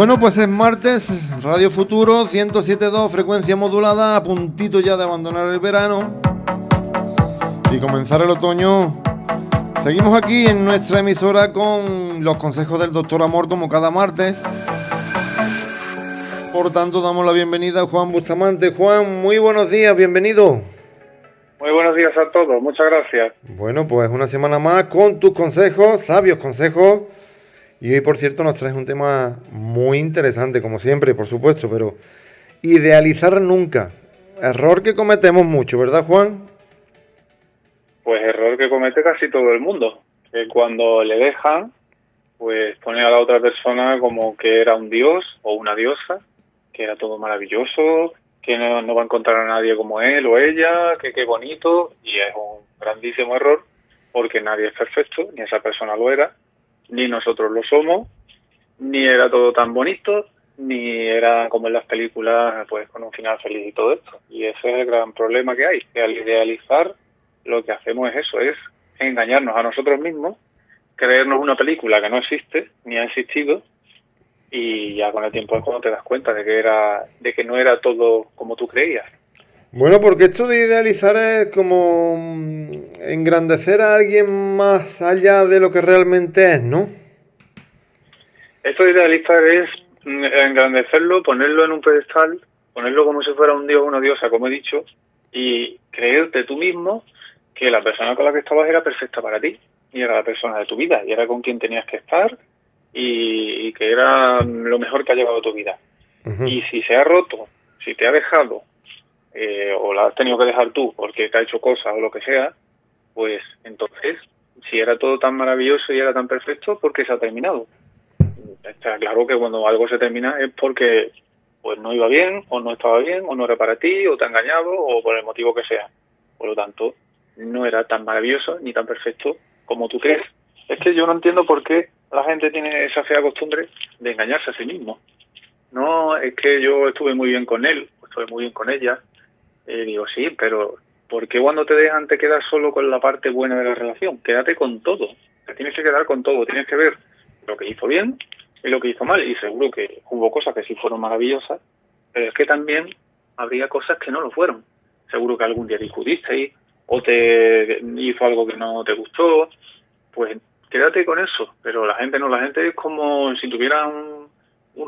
Bueno, pues es martes, Radio Futuro, 107.2, frecuencia modulada, a puntito ya de abandonar el verano y comenzar el otoño. Seguimos aquí en nuestra emisora con los consejos del doctor Amor como cada martes. Por tanto, damos la bienvenida a Juan Bustamante. Juan, muy buenos días, bienvenido. Muy buenos días a todos, muchas gracias. Bueno, pues una semana más con tus consejos, sabios consejos. Y hoy, por cierto, nos traes un tema muy interesante, como siempre, por supuesto, pero idealizar nunca. Error que cometemos mucho, ¿verdad, Juan? Pues error que comete casi todo el mundo. Que cuando le dejan, pues pone a la otra persona como que era un dios o una diosa que era todo maravilloso, que no, va a encontrar a nadie como él o ella, que qué bonito, y es un grandísimo error porque nadie es perfecto, ni esa persona lo era, ni nosotros lo somos, ni era todo tan bonito, ni era como en las películas, pues con un final feliz y todo esto. Y ese es el gran problema que hay, que al idealizar lo que hacemos es eso, es engañarnos a nosotros mismos, creernos una película que no existe, ni ha existido, y ya con el tiempo es cuando te das cuenta de que era de que no era todo como tú creías bueno porque esto de idealizar es como mm, engrandecer a alguien más allá de lo que realmente es no esto de idealizar es mm, engrandecerlo ponerlo en un pedestal ponerlo como si fuera un dios o una diosa como he dicho y creerte tú mismo que la persona con la que estabas era perfecta para ti y era la persona de tu vida y era con quien tenías que estar y, que era lo mejor que ha llevado tu vida. Y si se ha roto, si te ha dejado, eh, o la has tenido que dejar tú porque te ha hecho cosas o lo que sea, pues entonces, si era todo tan maravilloso y era tan perfecto, ¿por qué se ha terminado? Está claro que cuando algo se termina es porque pues no iba bien, o no estaba bien, o no era para ti, o te ha engañado, o por el motivo que sea. Por lo tanto, no era tan maravilloso ni tan perfecto como tú crees. Es que yo no entiendo por qué la gente tiene esa fea costumbre de engañarse a sí mismo. No, es que yo estuve muy bien con él, estuve muy bien con ella. Eh, digo, sí, pero ¿por qué cuando te dejan te quedas solo con la parte buena de la relación? Quédate con todo. Te tienes que quedar con todo. Tienes que ver lo que hizo bien y lo que hizo mal. Y seguro que hubo cosas que sí fueron maravillosas, pero es que también habría cosas que no lo fueron. Seguro que algún día discutisteis o te hizo algo que no te gustó. Pues quédate con eso. Pero la gente no, la gente es como si tuviera un,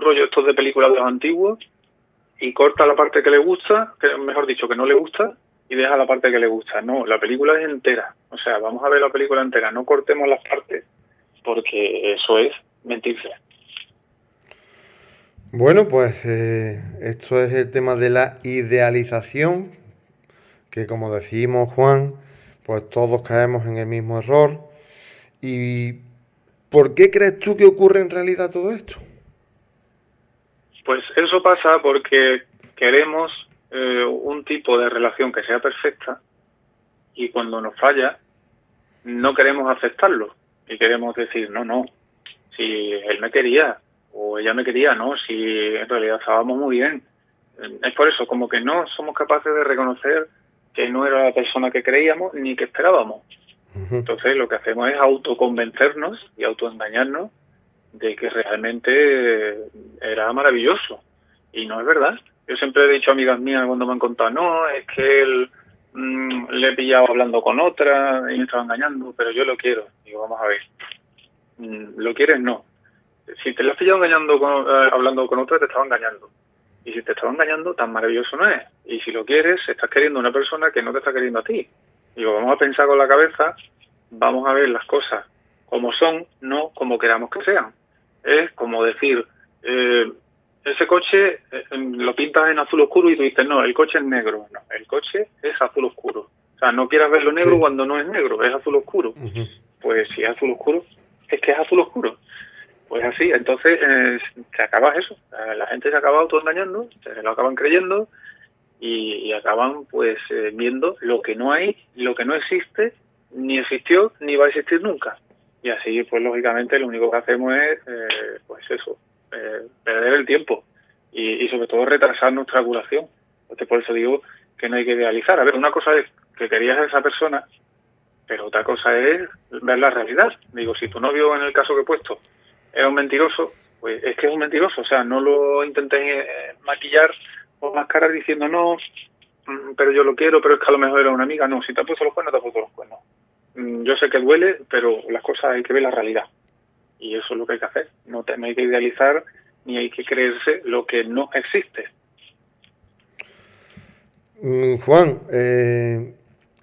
rollo estos de películas de los antiguos y corta la parte que le gusta, que mejor dicho, que no le gusta, y deja la parte que le gusta. No, la película es entera. O sea, vamos a ver la película entera, no cortemos las partes, porque eso es mentirse. Bueno, pues eh, esto es el tema de la idealización, que como decimos Juan, pues todos caemos en el mismo error ¿Y por qué crees tú que ocurre en realidad todo esto? Pues eso pasa porque queremos eh, un tipo de relación que sea perfecta y cuando nos falla no queremos aceptarlo y queremos decir, no, no, si él me quería o ella me quería, no, si en realidad estábamos muy bien. Es por eso, como que no somos capaces de reconocer que no era la persona que creíamos ni que esperábamos. Entonces lo que hacemos es autoconvencernos y autoengañarnos de que realmente era maravilloso. Y no es verdad. Yo siempre he dicho a amigas mías cuando me han contado, no, es que él mm, le he pillado hablando con otra y me estaba engañando, pero yo lo quiero. Digo, vamos a ver. Mm, ¿Lo quieres? No. Si te lo has pillado engañando eh, hablando con otra, te estaba engañando. Y si te estaba engañando, tan maravilloso no es. Y si lo quieres, estás queriendo una persona que no te está queriendo a ti. Digo, vamos a pensar con la cabeza, vamos a ver las cosas como son, no como queramos que sean. Es como decir, eh, ese coche eh, lo pintas en azul oscuro y tú dices, no, el coche es negro. No, el coche es azul oscuro. O sea, no quieras verlo negro cuando no es negro, es azul oscuro. Pues si es azul oscuro, es que es azul oscuro. Pues así, entonces eh, se acaba eso. La gente se acaba autoengañando, se lo acaban creyendo y, acaban pues eh, viendo lo que no hay, lo que no existe, ni existió, ni va a existir nunca. Y así, pues lógicamente, lo único que hacemos es, eh, pues eso, eh, perder el tiempo y, sobre todo retrasar nuestra curación. Entonces, por eso digo que no hay que idealizar. A ver, una cosa es que querías a esa persona, pero otra cosa es ver la realidad. Digo, si tu novio, en el caso que he puesto, era un mentiroso, pues es que es un mentiroso. O sea, no lo intenté eh, maquillar o mascarar diciendo no, mm, pero yo lo quiero, pero es que a lo mejor era una amiga. No, si te ha puesto los cuernos, te ha puesto los cuernos. Mm, yo sé que duele, pero las cosas hay que ver la realidad. Y eso es lo que hay que hacer. No, te, no hay que idealizar ni hay que creerse lo que no existe. Mm, Juan, eh,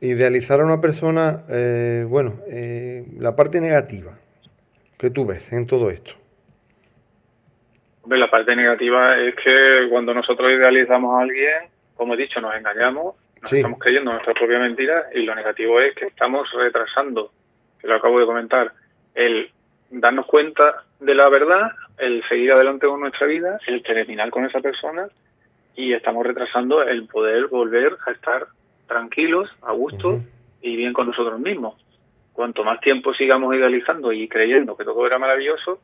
idealizar a una persona, eh, bueno, eh, la parte negativa que tú ves en todo esto. la parte negativa es que cuando nosotros idealizamos a alguien, como he dicho, nos engañamos, nos estamos creyendo nuestra propia mentira y lo negativo es que estamos retrasando, que lo acabo de comentar, el darnos cuenta de la verdad, el seguir adelante con nuestra vida, el terminar con esa persona y estamos retrasando el poder volver a estar tranquilos, a gusto y bien con nosotros mismos. Cuanto más tiempo sigamos idealizando y creyendo que todo era maravilloso,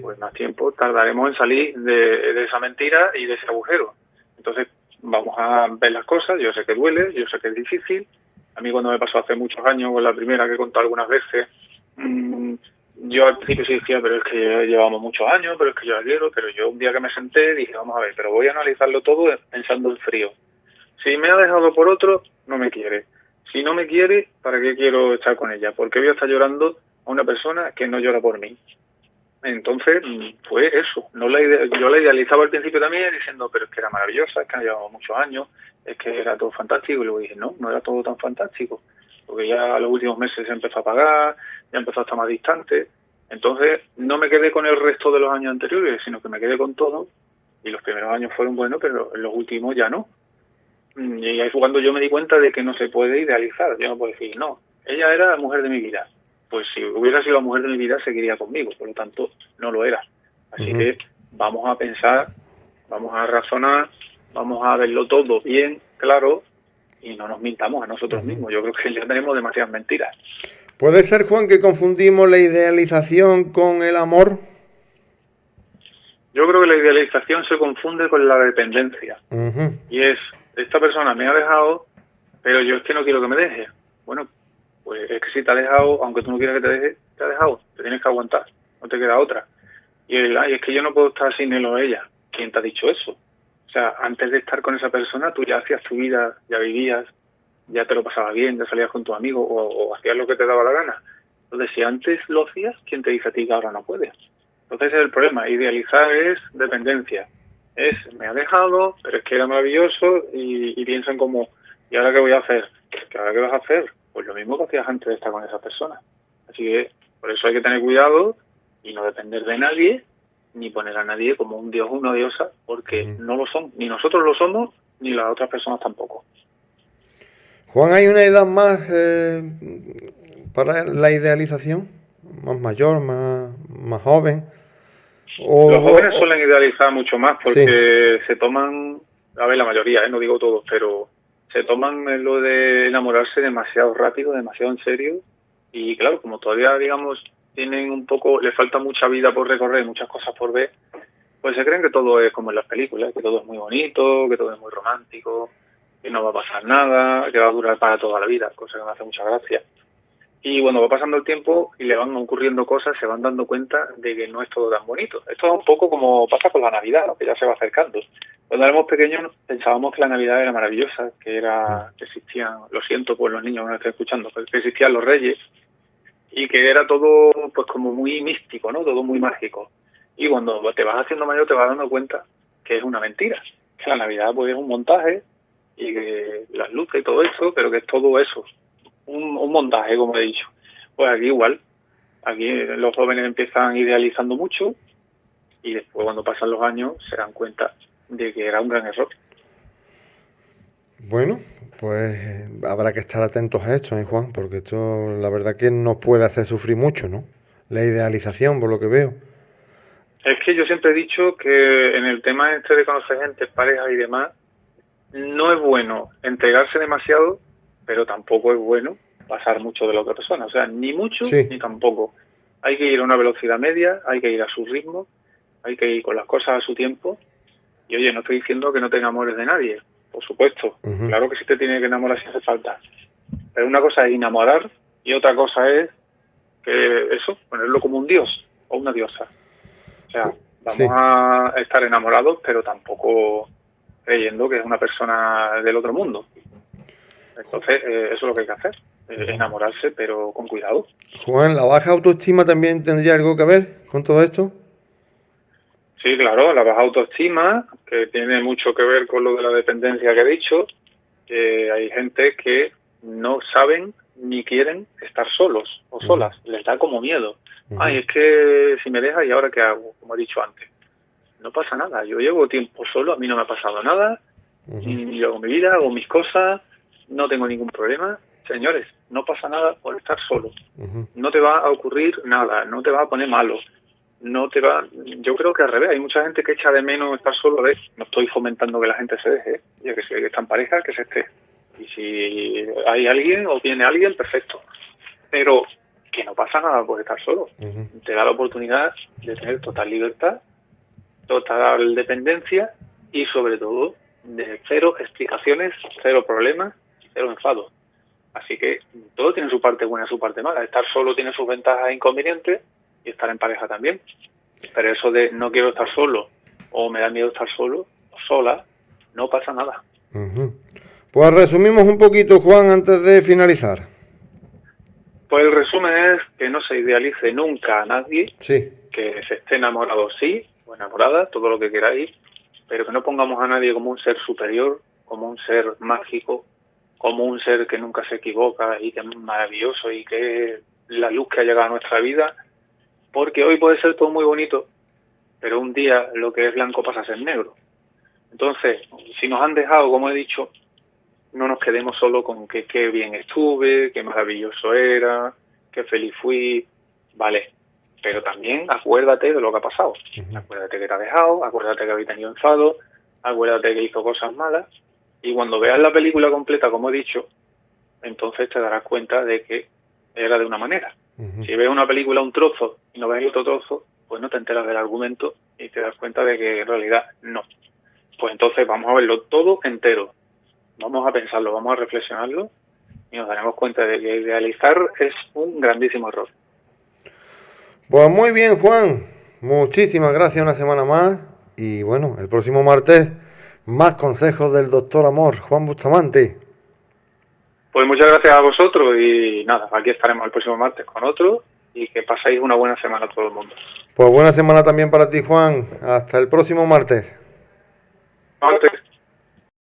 pues más tiempo tardaremos en salir de, esa mentira y de ese agujero. Entonces vamos a ver las cosas, yo sé que duele, yo sé que es difícil. A mí cuando me pasó hace muchos años, con la primera que he contado algunas veces, mmm, yo al principio sí decía, pero es que llevamos muchos años, pero es que yo la quiero, pero yo un día que me senté dije, vamos a ver, pero voy a analizarlo todo pensando en frío. Si me ha dejado por otro, no me quiere. Si no me quiere, ¿para qué quiero estar con ella? Porque voy a estar llorando a una persona que no llora por mí. Entonces, fue eso. No la yo la idealizaba al principio también diciendo, pero es que era maravillosa, es que llevamos muchos años, es que era todo fantástico. Y luego dije, no, no era todo tan fantástico porque ya los últimos meses se empezó a pagar, ya empezó a estar más distante. Entonces no me quedé con el resto de los años anteriores, sino que me quedé con todo. Y los primeros años fueron buenos, pero los últimos ya no. Y ahí fue cuando yo me di cuenta de que no se puede idealizar. Yo no puedo decir, no, ella era la mujer de mi vida. Pues si hubiera sido la mujer de mi vida, seguiría conmigo. Por lo tanto, no lo era. Así que vamos a pensar, vamos a razonar, vamos a verlo todo bien, claro, y no nos mintamos a nosotros mismos. Yo creo que ya tenemos demasiadas mentiras. ¿Puede ser, Juan, que confundimos la idealización con el amor? Yo creo que la idealización se confunde con la dependencia. Y es, esta persona me ha dejado, pero yo es que no quiero que me deje. Bueno, pues es que si te ha dejado, aunque tú no quieras que te deje, te ha dejado. Te tienes que aguantar, no te queda otra. Y el, ay, es que yo no puedo estar sin él o ella. ¿Quién te ha dicho eso? O sea, antes de estar con esa persona, tú ya hacías tu vida, ya vivías, ya te lo pasabas bien, ya salías con tu amigo o, hacías lo que te daba la gana. Entonces, si antes lo hacías, ¿quién te dice a ti que ahora no puedes? Entonces, ese es el problema. Idealizar es dependencia. Es, me ha dejado, pero es que era maravilloso y, piensan como, ¿y ahora qué voy a hacer? ¿Qué ahora qué vas a hacer? Pues lo mismo que hacías antes de estar con esa persona. Así que, por eso hay que tener cuidado y no depender de nadie ni poner a nadie como un dios o una diosa, porque no lo son, ni nosotros lo somos, ni las otras personas tampoco. Juan, ¿hay una edad más eh, para la idealización? ¿Más mayor, más, más joven? Los jóvenes suelen idealizar mucho más porque se toman, a ver, la mayoría, ¿eh? no digo todos, pero se toman lo de enamorarse demasiado rápido, demasiado en serio. Y claro, como todavía, digamos, tienen un poco, les falta mucha vida por recorrer, muchas cosas por ver, pues se creen que todo es como en las películas, que todo es muy bonito, que todo es muy romántico, que no va a pasar nada, que va a durar para toda la vida, cosa que me hace mucha gracia. Y bueno, va pasando el tiempo y le van ocurriendo cosas, se van dando cuenta de que no es todo tan bonito. Esto es un poco como pasa con la Navidad, que ya se va acercando. Cuando éramos pequeños pensábamos que la Navidad era maravillosa, que era que existían, lo siento por los niños que me están escuchando, que existían los reyes, y que era todo pues como muy místico, ¿no? Todo muy mágico. Y cuando te vas haciendo mayor te vas dando cuenta que es una mentira, que la Navidad pues es un montaje y que las luces y todo eso, pero que es todo eso, un montaje, como he dicho. Pues aquí igual, aquí los jóvenes empiezan idealizando mucho y después cuando pasan los años se dan cuenta de que era un gran error. Bueno, pues habrá que estar atentos a esto, ¿eh, Juan? Porque esto, la verdad que nos puede hacer sufrir mucho, ¿no? La idealización, por lo que veo. Es que yo siempre he dicho que en el tema este de conocer gente, pareja y demás, no es bueno entregarse demasiado, pero tampoco es bueno pasar mucho de la otra persona. O sea, ni mucho ni tampoco. Hay que ir a una velocidad media, hay que ir a su ritmo, hay que ir con las cosas a su tiempo. Y oye, no estoy diciendo que no tenga amores de nadie, por supuesto. Claro que sí te tiene que enamorar si hace falta. Pero una cosa es enamorar y otra cosa es que eso, ponerlo como un dios o una diosa. O sea, Vamos a estar enamorados, pero tampoco creyendo que es una persona del otro mundo. Entonces, eh, eso es lo que hay que hacer, eh, enamorarse, pero con cuidado. Juan, ¿la baja autoestima también tendría algo que ver con todo esto? Sí, claro, la baja autoestima, que tiene mucho que ver con lo de la dependencia que he dicho, hay gente que no saben ni quieren estar solos o solas, les da como miedo. Ay, es que si me deja, ¿y ahora qué hago? Como he dicho antes. No pasa nada, yo llevo tiempo solo, a mí no me ha pasado nada, y hago mi vida, hago mis cosas, no tengo ningún problema. Señores, no pasa nada por estar solo. No te va a ocurrir nada, no te va a poner malo. No te va. Yo creo que al revés, hay mucha gente que echa de menos estar solo. ¿ves? No estoy fomentando que la gente se deje, ya que si está en pareja, que se esté. Y si hay alguien o viene alguien, perfecto. Pero que no pasa nada por estar solo. Te da la oportunidad de tener total libertad, total dependencia y sobre todo de cero explicaciones, cero problemas, cero enfado. Así que todo tiene su parte buena y su parte mala. Estar solo tiene sus ventajas e inconvenientes y estar en pareja también. Pero eso de no quiero estar solo o me da miedo estar solo sola, no pasa nada. Pues resumimos un poquito, Juan, antes de finalizar. Pues el resumen es que no se idealice nunca a nadie, sí. que se esté enamorado sí, o enamorada, todo lo que queráis, pero que no pongamos a nadie como un ser superior, como un ser mágico, como un ser que nunca se equivoca y que es maravilloso y que es la luz que ha llegado a nuestra vida, porque hoy puede ser todo muy bonito, pero un día lo que es blanco pasa a ser negro. Entonces, si nos han dejado, como he dicho, no nos quedemos solo con que qué bien estuve, qué maravilloso era, qué feliz fui, vale, pero también acuérdate de lo que ha pasado. Acuérdate que te ha dejado, acuérdate que había tenido enfado, acuérdate que hizo cosas malas, y cuando veas la película completa, como he dicho, entonces te darás cuenta de que era de una manera. Si ves una película un trozo y no ves otro trozo, pues no te enteras del argumento y te das cuenta de que en realidad no. Pues entonces vamos a verlo todo entero, vamos a pensarlo, vamos a reflexionarlo y nos daremos cuenta de que idealizar es un grandísimo error. Pues muy bien, Juan. Muchísimas gracias una semana más. Y bueno, el próximo martes, más consejos del doctor Amor, Juan Bustamante. Pues muchas gracias a vosotros y nada, aquí estaremos el próximo martes con otro y que paséis una buena semana a todo el mundo. Pues buena semana también para ti, Juan. Hasta el próximo martes. Martes.